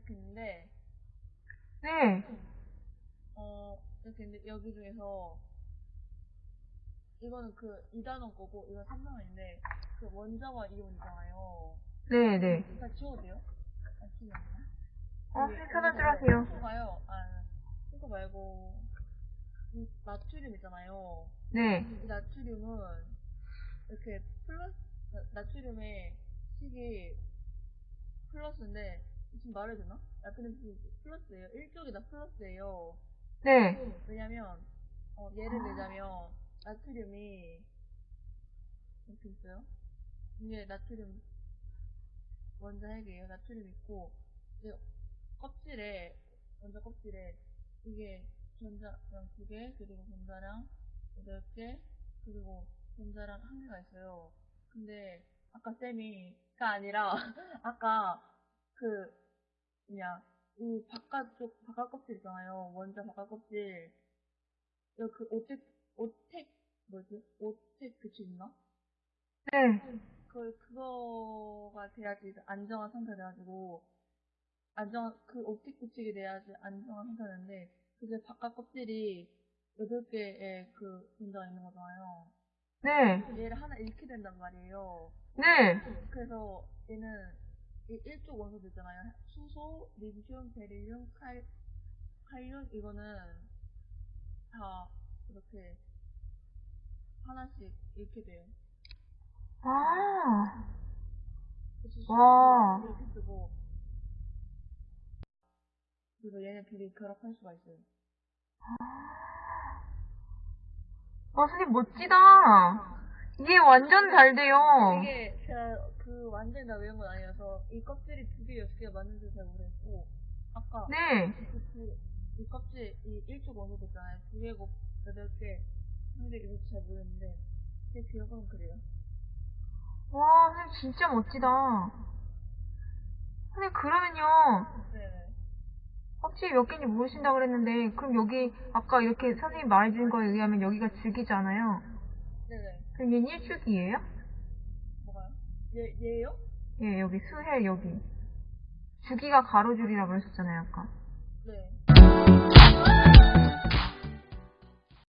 근데 네. 어, 근데 여기 중에서 이거는 그 2단원 거고 이건 3단원인데 그 원자와 이온이잖아요. 네, 네. 다 지워도요? 아 지워요? 되나? 어, 편하게 하세요. 봐요. 아, 그거 말고 이 나트륨 있잖아요. 네. 이 나트륨은 이렇게 플러스 나트륨의 식이 플러스인데 지금 말해도 되나? 나트륨 식이 플러스예요. 일쪽이 다 플러스예요. 네. 왜냐면 어, 예를 들자면 나트륨이 이렇게 있어요. 이게 나트륨 원자 핵이에요. 나트륨 있고 이제 껍질에 원자 껍질에 이게 전자랑 두 개, 그리고 전자랑 여덟 개, 그리고 전자랑 한 개가 있어요. 근데 아까 쌤이가 아니라 아까 그 뭐냐 이 바깥쪽 바깥 껍질 있잖아요. 원자 바깥 껍질 그 오텍 오텍 뭐지? 오텍 규칙인가? 네. 그 그거가 돼야지 안정한 상태가 돼가지고 안정 그 옵틱 규칙이 돼야지 안정한 상태가 되는데 그게 바깥 껍질이 여덟 개의 그 분자가 있는 거잖아요. 네. 얘를 하나 잃게 된단 말이에요. 네. 그래서 얘는 이 일쪽 원소들 있잖아요. 수소, 리튬, 베릴륨, 칼, 칼륨 이거는 다 이렇게 하나씩 잃게 돼요. 아. 와. 이렇게 쓰고 그래서 얘네들이 결합할 수가 있어요. 와, 선생님 멋지다. 이게 완전 잘 돼요. 이게 제가 그 완전히 다 외운 건 아니라서 이 껍질이 두 개, 여섯 개가 맞는지 잘 모르겠고 아까 네. 그, 그, 이 껍질, 이 일쪽 원소도 있잖아요. 두 개고 여덟 개. 근데 이거 잘 모르겠는데, 제 기억은 그래요. 와, 선생님 진짜 멋지다. 선생님, 그러면요. 네네. 껍질이 몇 개인지 모르신다고 그랬는데, 그럼 여기, 아까 이렇게 선생님 말해준 거에 의하면 여기가 줄기잖아요. 네네. 그럼 얘는 일줄기예요? 얘, 얘요? 예, 여기 수해, 여기. 주기가 가로줄이라고 그러셨잖아요, 아까. 네.